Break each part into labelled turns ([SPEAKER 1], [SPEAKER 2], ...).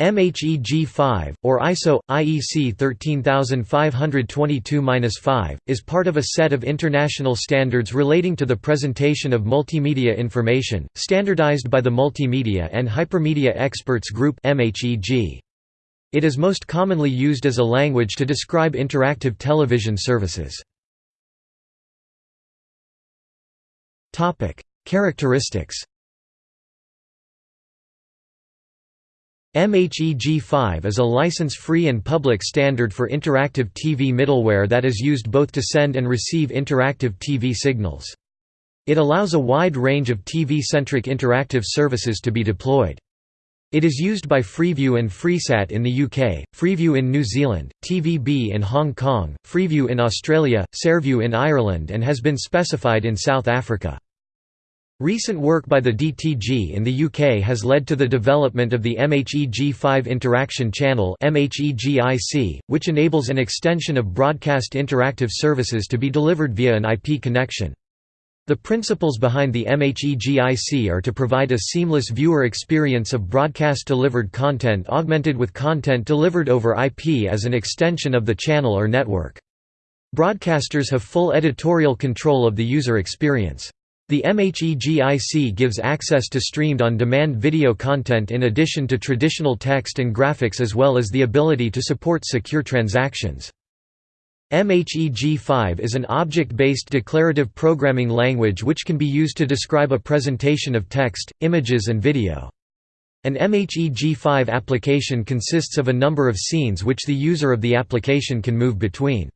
[SPEAKER 1] MHEG-5, or ISO, IEC 13522-5, is part of a set of international standards relating to the presentation of multimedia information, standardized by the Multimedia and Hypermedia Experts Group It is most commonly used as a language to describe interactive television services. Characteristics MHEG5 is a license-free and public standard for interactive TV middleware that is used both to send and receive interactive TV signals. It allows a wide range of TV-centric interactive services to be deployed. It is used by Freeview and Freesat in the UK, Freeview in New Zealand, TVB in Hong Kong, Freeview in Australia, Saorview in Ireland and has been specified in South Africa. Recent work by the DTG in the UK has led to the development of the MHEG5 Interaction Channel which enables an extension of broadcast interactive services to be delivered via an IP connection. The principles behind the MHEGIC are to provide a seamless viewer experience of broadcast-delivered content augmented with content delivered over IP as an extension of the channel or network. Broadcasters have full editorial control of the user experience. The MHEGIC gives access to streamed on-demand video content in addition to traditional text and graphics as well as the ability to support secure transactions. MHEG5 is an object-based declarative programming language which can be used to describe a presentation of text, images and video. An MHEG5 application consists of a number of scenes which the user of the application can move between.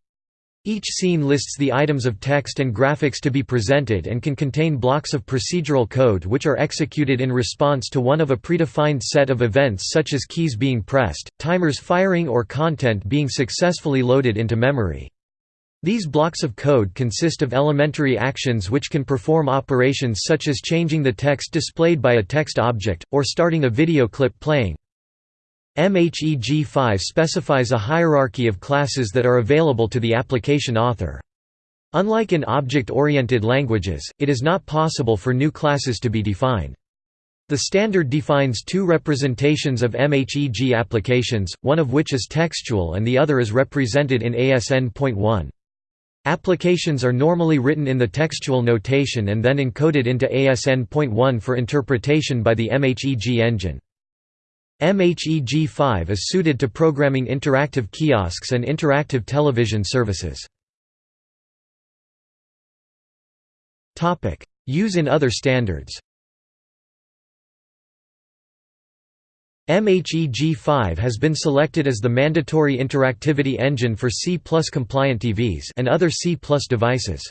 [SPEAKER 1] Each scene lists the items of text and graphics to be presented and can contain blocks of procedural code which are executed in response to one of a predefined set of events such as keys being pressed, timers firing or content being successfully loaded into memory. These blocks of code consist of elementary actions which can perform operations such as changing the text displayed by a text object, or starting a video clip playing. MHEG5 specifies a hierarchy of classes that are available to the application author. Unlike in object-oriented languages, it is not possible for new classes to be defined. The standard defines two representations of MHEG applications, one of which is textual and the other is represented in ASN.1. Applications are normally written in the textual notation and then encoded into ASN.1 for interpretation by the MHEG engine. MHEG5 is suited to programming interactive kiosks and interactive television services. Use in other standards MHEG5 has been selected as the mandatory interactivity engine for C compliant TVs and other C devices.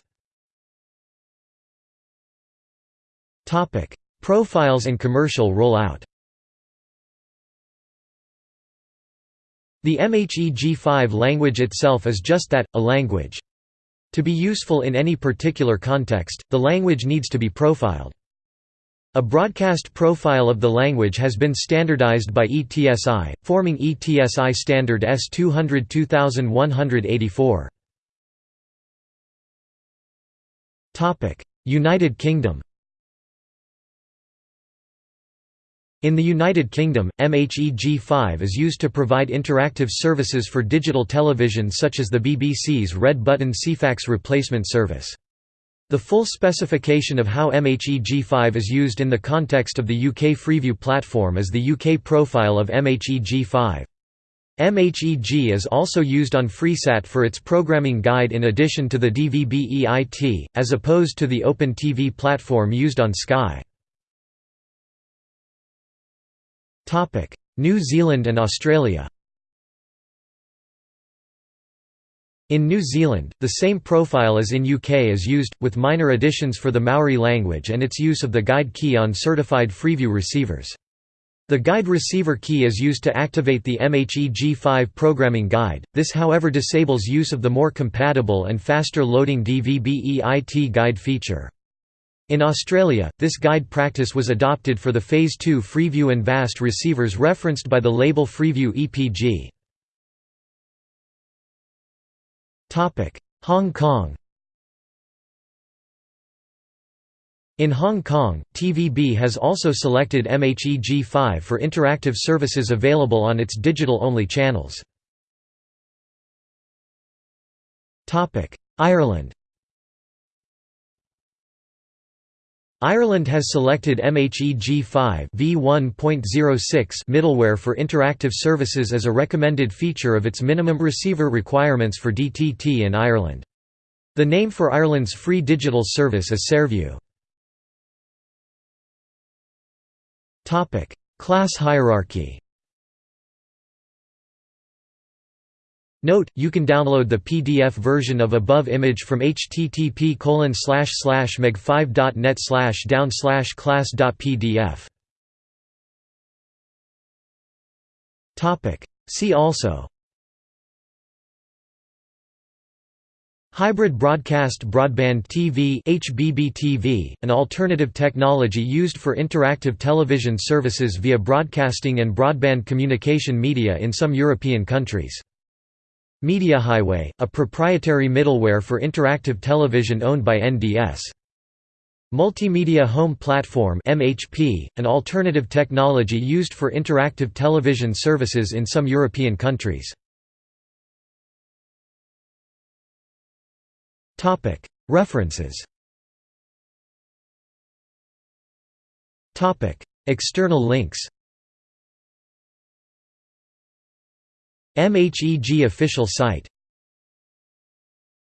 [SPEAKER 1] Profiles and commercial rollout The MHEG5 language itself is just that, a language. To be useful in any particular context, the language needs to be profiled. A broadcast profile of the language has been standardized by ETSI, forming ETSI standard S200 2184. United Kingdom In the United Kingdom, MHEG5 is used to provide interactive services for digital television such as the BBC's Red Button Ceefax replacement service. The full specification of how MHEG5 is used in the context of the UK Freeview platform is the UK profile of MHEG5. MHEG is also used on Freesat for its programming guide in addition to the DVB-EIT, as opposed to the Open TV platform used on Sky. New Zealand and Australia In New Zealand, the same profile as in UK is used, with minor additions for the Maori language and its use of the guide key on certified Freeview receivers. The guide receiver key is used to activate the MHEG5 programming guide, this however disables use of the more compatible and faster loading DVB-EIT guide feature. In Australia, this guide practice was adopted for the Phase 2 Freeview and VAST receivers referenced by the label Freeview EPG. Hong Kong In Hong Kong, TVB has also selected MHEG5 for interactive services available on its digital-only channels. Ireland Ireland has selected MHEG5 v1.06 middleware for interactive services as a recommended feature of its minimum receiver requirements for DTT in Ireland. The name for Ireland's free digital service is Saorview. Class hierarchy Note, you can download the PDF version of above image from http meg5.net down class.pdf. See also Hybrid broadcast broadband TV HBB-TV, an alternative technology used for interactive television services via broadcasting and broadband communication media in some European countries. MediaHighway, a proprietary middleware for interactive television owned by NDS. Multimedia Home Platform MHP, an alternative technology used for interactive television services in some European countries. References External links MHEG official site